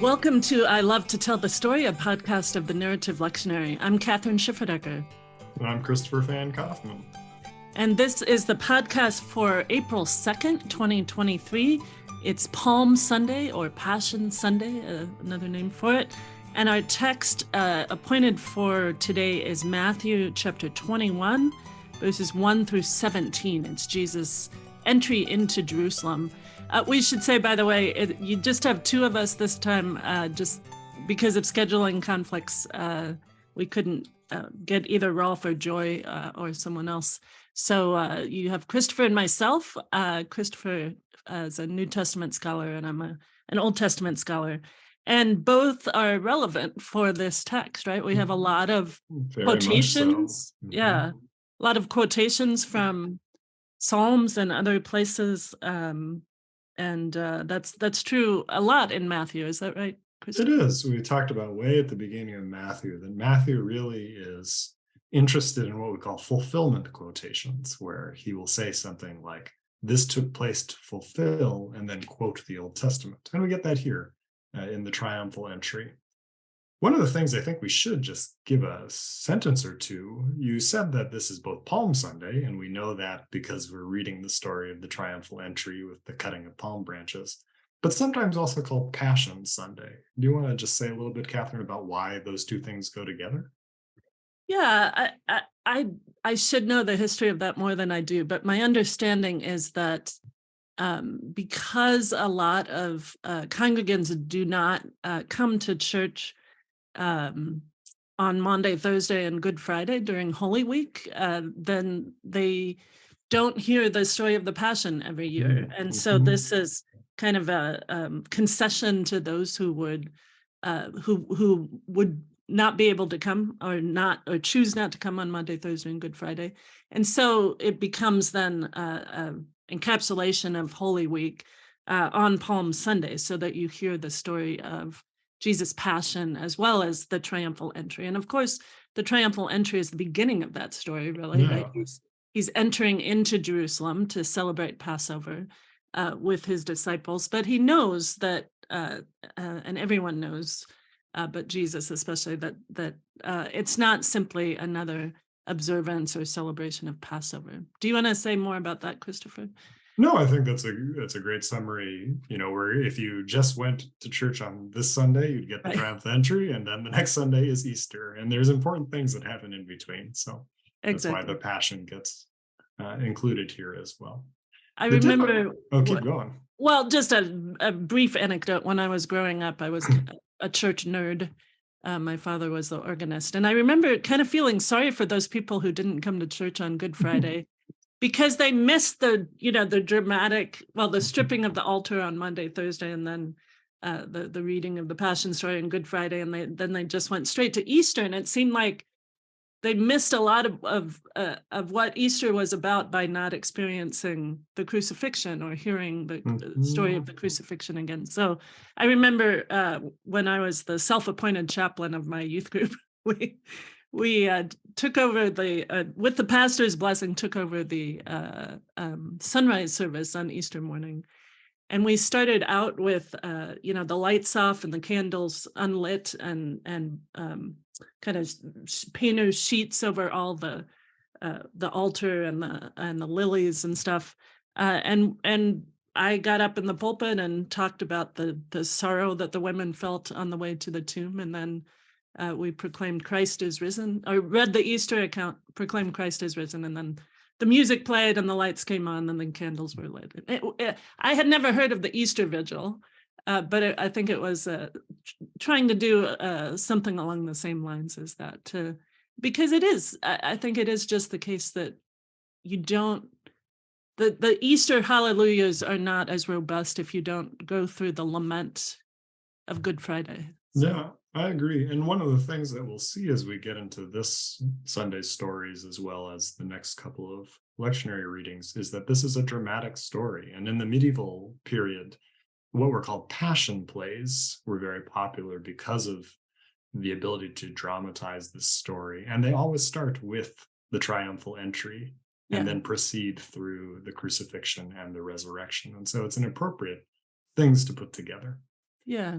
Welcome to I Love to Tell the Story, a podcast of the Narrative Lectionary. I'm Kathryn Schifferdecker. And I'm Christopher Van Kaufman. And this is the podcast for April 2nd, 2023. It's Palm Sunday or Passion Sunday, uh, another name for it. And our text uh, appointed for today is Matthew chapter 21, verses 1 through 17. It's Jesus' entry into Jerusalem. Uh, we should say, by the way, it, you just have two of us this time, uh, just because of scheduling conflicts. Uh, we couldn't uh, get either Rolf or Joy uh, or someone else. So uh, you have Christopher and myself. Christopher is a New Testament scholar, and I'm a, an Old Testament scholar. And both are relevant for this text, right? We have a mm-hmm. lot of Very quotations. So. Mm -hmm. Yeah, a lot of quotations from Psalms and other places um, and uh, that's that's true a lot in Matthew. Is that right? It is. We talked about way at the beginning of Matthew that Matthew really is interested in what we call fulfillment quotations, where he will say something like, this took place to fulfill, and then quote the Old Testament. And we get that here uh, in the triumphal entry. One of the things I think we should just give a sentence or two, you said that this is both Palm Sunday, and we know that because we're reading the story of the triumphal entry with the cutting of palm branches, but sometimes also called Passion Sunday. Do you want to just say a little bit, Kathryn, about why those two things go together? Yeah, I, I, I should know the history of that more than I do, but my understanding is that um, because a lot of uh, congregants do not uh, come to church um, on Maundy, Thursday, and Good Friday during Holy Week, uh, then they don't hear the story of the Passion every year. Mm-hmm. And so mm-hmm. this is kind of a um, concession to those who would uh, who who would not be able to come or not or choose not to come on Maundy, Thursday, and Good Friday. And so it becomes then uh, encapsulation of Holy Week uh, on Palm Sunday so that you hear the story of Jesus' passion as well as the triumphal entry. And of course, the triumphal entry is the beginning of that story, really. Yeah. Right? He's, he's entering into Jerusalem to celebrate Passover uh, with his disciples, but he knows that, uh, uh, and everyone knows, uh, but Jesus especially, that that uh, it's not simply another observance or celebration of Passover. Do you want to say more about that, Christopher? No, I think that's a that's a great summary. You know, where if you just went to church on this Sunday, you'd get the right. triumph entry, and then the next Sunday is Easter, and there's important things that happen in between. So that's why the Passion gets uh, included here as well. I the remember. Oh, keep going. Well, just a, a brief anecdote. When I was growing up, I was a church nerd. Uh, my father was the organist, and I remember kind of feeling sorry for those people who didn't come to church on Good Friday because they missed the you know the dramatic well the stripping of the altar on maundy thursday and then uh, the the reading of the passion story on good friday and they then they just went straight to easter and it seemed like they missed a lot of of, uh, of what easter was about by not experiencing the crucifixion or hearing the mm-hmm. story of the mm-hmm. crucifixion again so i remember uh, when i was the self-appointed chaplain of my youth group we we uh, took over the, uh, with the pastor's blessing, took over the uh, um, sunrise service on Easter morning. And we started out with, uh, you know, the lights off and the candles unlit and and um, kind of painter sheets over all the uh, the altar and the and the lilies and stuff. Uh, and and I got up in the pulpit and talked about the the sorrow that the women felt on the way to the tomb, and then uh, we proclaimed Christ is risen. I read the Easter account, proclaimed Christ is risen, and then the music played and the lights came on and the candles were lit. It, it, I had never heard of the Easter Vigil, uh, but it, I think it was uh, trying to do uh, something along the same lines as that, to, because it is, I, I think it is just the case that you don't, the, the Easter hallelujahs are not as robust if you don't go through the lament of Good Friday. So. Yeah, I agree. And one of the things that we'll see as we get into this Sunday's stories, as well as the next couple of lectionary readings, is that this is a dramatic story. And in the medieval period, what were called passion plays were very popular because of the ability to dramatize this story. And they always start with the triumphal entry and yeah. then proceed through the crucifixion and the resurrection. And so it's an appropriate things to put together. Yeah,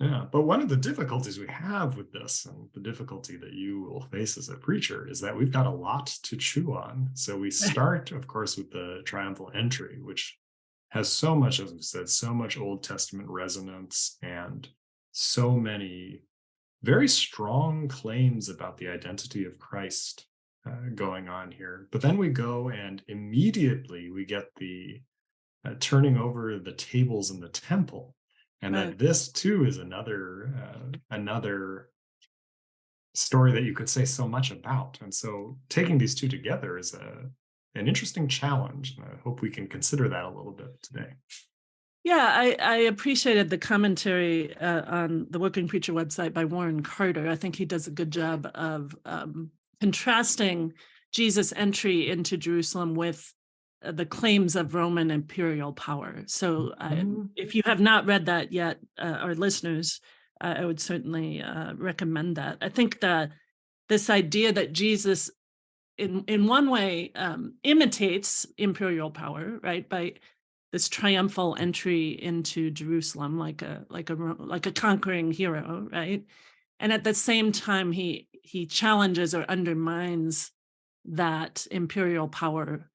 Yeah, but one of the difficulties we have with this, and the difficulty that you will face as a preacher, is that we've got a lot to chew on. So we start, of course, with the triumphal entry, which has so much, as we said, so much Old Testament resonance and so many very strong claims about the identity of Christ uh, going on here. But then we go and immediately we get the uh, turning over the tables in the temple and Right. that this too is another uh, another story that you could say so much about and so taking these two together is a an interesting challenge and i hope we can consider that a little bit today Yeah, I, I appreciated the commentary uh, on the Working Preacher website by Warren Carter. I think he does a good job of um, contrasting Jesus' entry into Jerusalem with the claims of Roman imperial power. So, I, Mhm. if you have not read that yet, uh, our listeners, uh, I would certainly uh, recommend that. I think that this idea that Jesus, in in one way, um, imitates imperial power, right, by this triumphal entry into Jerusalem like a like a like a conquering hero, right? And at the same time, he he challenges or undermines that imperial power,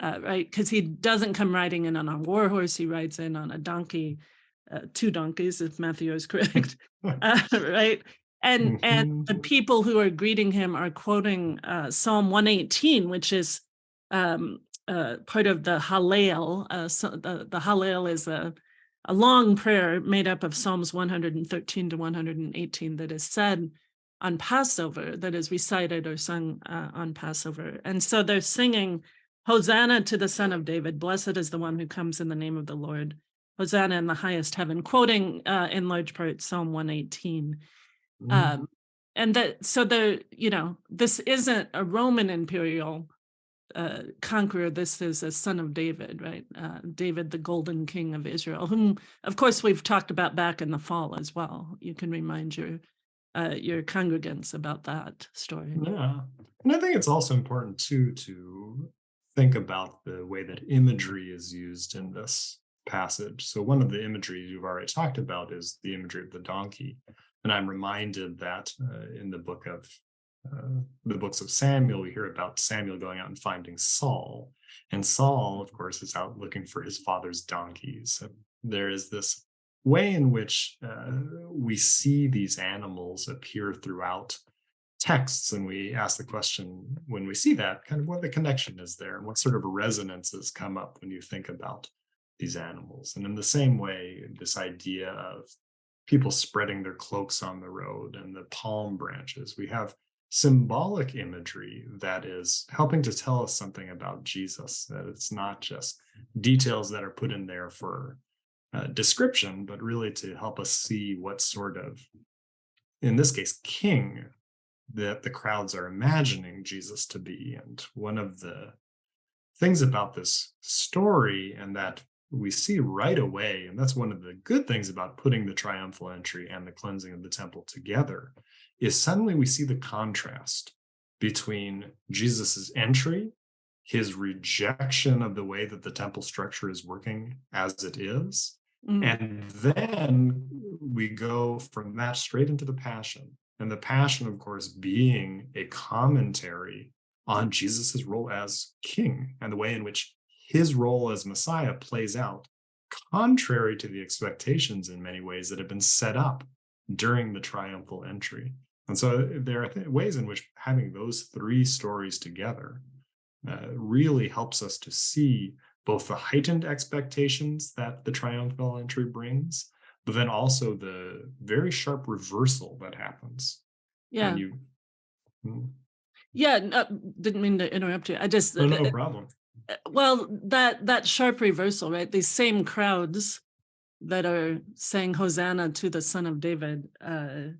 uh, right? Because he doesn't come riding in on a war horse; he rides in on a donkey, uh, two donkeys, if Matthew is correct, uh, right? And and Mhm. the people who are greeting him are quoting uh, Psalm 118, which is um, uh, part of the Hallel. Uh, so the, the Hallel is a, a long prayer made up of Psalms 113 to 118 that is said on Passover, that is recited or sung uh, on Passover. And so they're singing, Hosanna to the Son of David, blessed is the one who comes in the name of the Lord. Hosanna in the highest heaven, quoting uh, in large part Psalm 118 Mhm. um and that so the you know this isn't a roman imperial uh conqueror. This is a son of david right? Uh david the golden king of israel whom of course we've talked about back in the fall as well. You can remind your uh your congregants about that story. Yeah. And I think it's also important too to think about the way that imagery is used in this passage. So one of the imagery you've already talked about is the imagery of the donkey. And I'm reminded that uh, in the book of uh, the books of Samuel, we hear about Samuel going out and finding Saul. And Saul, of course, is out looking for his father's donkeys. And there is this way in which uh, we see these animals appear throughout texts and we ask the question when we see that kind of what the connection is there and what sort of resonances come up when you think about these animals. And in the same way this idea of people spreading their cloaks on the road and the palm branches we have symbolic imagery that is helping to tell us something about jesus that it's not just details that are put in there for uh, description but really to help us see what sort of in this case king that the crowds are imagining Jesus to be. And one of the things about this story and that we see right away, and that's one of the good things about putting the triumphal entry and the cleansing of the temple together, is suddenly we see the contrast between Jesus's entry, his rejection of the way that the temple structure is working as it is, Mm, and then we go from that straight into the passion. And the passion, of course, being a commentary on Jesus's role as king and the way in which his role as Messiah plays out, contrary to the expectations in many ways that have been set up during the triumphal entry. And so there are th- ways in which having those three stories together uh, really helps us to see both the heightened expectations that the triumphal entry brings, but then also the very sharp reversal that happens. yeah And you, Mm, yeah no, didn't mean to interrupt you i just oh, no problem. uh, well that that sharp reversal right these same crowds that are saying hosanna to the son of david uh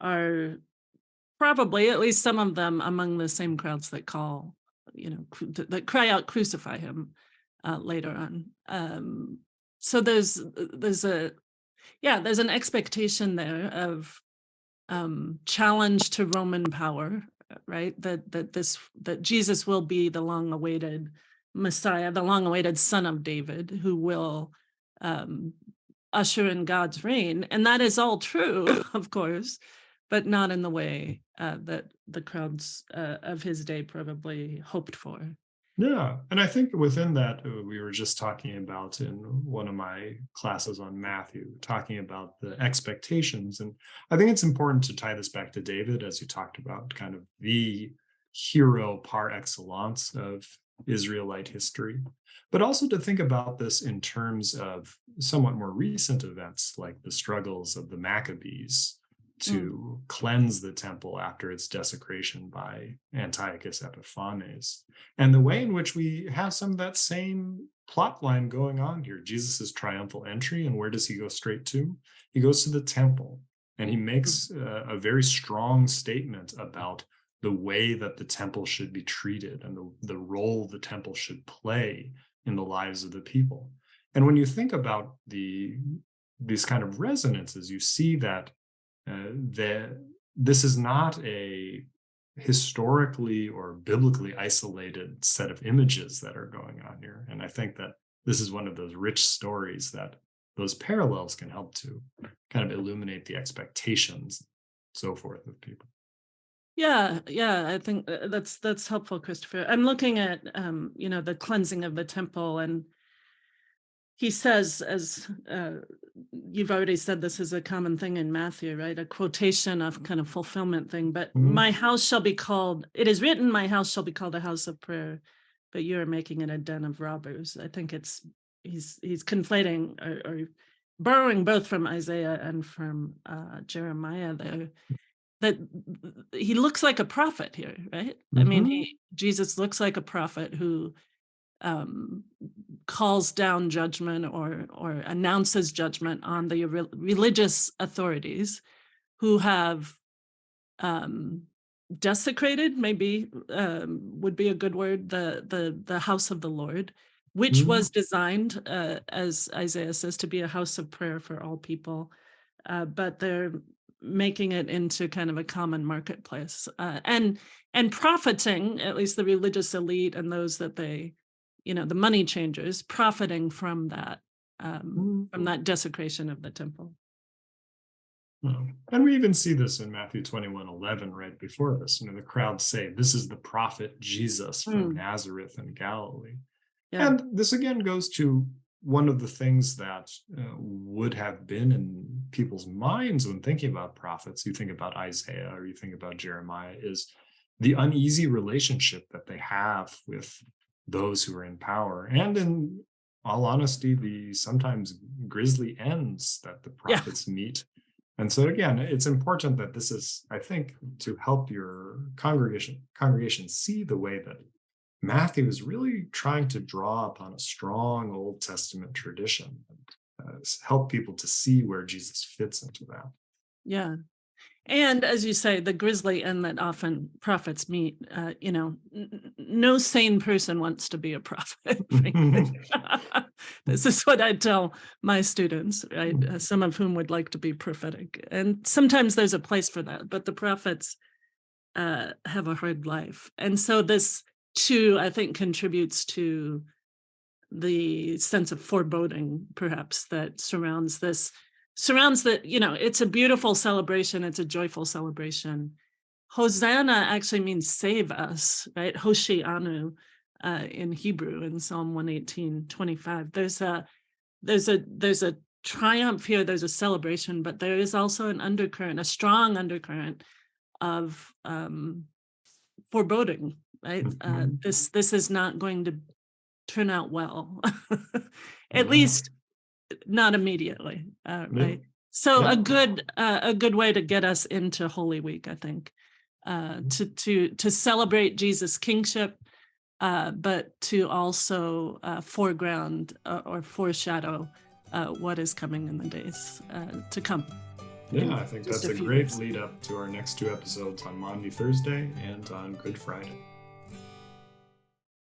are probably at least some of them among the same crowds that call you know that cry out crucify him uh later on um so there's uh, there's a yeah there's an expectation there of um challenge to roman power uh, right that that this that jesus will be the long awaited messiah the long awaited son of david who will um usher in God's reign. And that is all true, of course, but not in the way uh, that the crowds uh, of his day probably hoped for. Yeah, and I think within that, uh, we were just talking about in one of my classes on Matthew, talking about the expectations. And I think it's important to tie this back to David, as you talked about, kind of the hero par excellence of Israelite history, but also to think about this in terms of somewhat more recent events like the struggles of the Maccabees to mm. cleanse the temple after its desecration by Antiochus Epiphanes. And the way in which we have some of that same plot line going on here. Jesus's triumphal entry, and where does he go straight to? He goes to the temple, and he makes uh, a very strong statement about the way that the temple should be treated and the, the role the temple should play in the lives of the people. And when you think about the these kind of resonances, you see that uh, that this is not a historically or biblically isolated set of images that are going on here. And I think that this is one of those rich stories that those parallels can help to kind of illuminate the expectations, so forth of people. Yeah, yeah, I think uh, that's that's helpful, Christopher. I'm looking at um, you know, the cleansing of the temple and he says, as uh, you've already said, this is a common thing in Matthew, right? A quotation of kind of fulfillment thing. But mm -hmm. my house shall be called, it is written, my house shall be called a house of prayer, but you're making it a den of robbers. I think it's, he's he's conflating or, or borrowing both from Isaiah and from uh, Jeremiah there. That he looks like a prophet here, right? Mm -hmm. I mean, mm-hmm. he, Jesus looks like a prophet who um, calls down judgment or or announces judgment on the re religious authorities who have um, desecrated, maybe um, would be a good word, the the the house of the Lord, which mm -hmm. was designed, uh, as Isaiah says, to be a house of prayer for all people, uh, but they're making it into kind of a common marketplace uh, and and profiting, at least the religious elite and those that they you know, the money changers profiting from that, um, mm-hmm. from that desecration of the temple. And we even see this in Matthew 21, 11, right before this. You know, the crowd say, this is the prophet Jesus from mm. Nazareth in Galilee. Yeah. And this again goes to one of the things that uh, would have been in people's minds when thinking about prophets. You think about Isaiah or you think about Jeremiah is the uneasy relationship that they have with those who are in power and in all honesty the sometimes grisly ends that the prophets yeah. meet. And so again it's important that this is i think to help your congregation congregation see the way that matthew is really trying to draw upon a strong old testament tradition and uh, help people to see where jesus fits into that. Yeah and as you say, the grisly end that often prophets meet, uh, you know, no sane person wants to be a prophet. this is what I tell my students, right? Uh, some of whom would like to be prophetic. And sometimes there's a place for that, but the prophets uh, have a hard life. And so this too, I think, contributes to the sense of foreboding, perhaps, that surrounds this surrounds the, you know, it's a beautiful celebration. It's a joyful celebration. Hosanna actually means save us, right? Hoshianu uh, in Hebrew in Psalm 118, 25. There's a, there's a, there's a triumph here. There's a celebration, but there is also an undercurrent, a strong undercurrent of um, foreboding, right? Uh, mm-hmm. this, this is not going to turn out well, at least not immediately, uh, right? So yeah. a good uh, a good way to get us into Holy Week, I think, uh, mm-hmm. to to to celebrate Jesus' kingship, uh, but to also uh, foreground uh, or foreshadow uh, what is coming in the days uh, to come. Yeah, I think that's a, a great lead up to our next two episodes on Maundy Thursday and on Good Friday.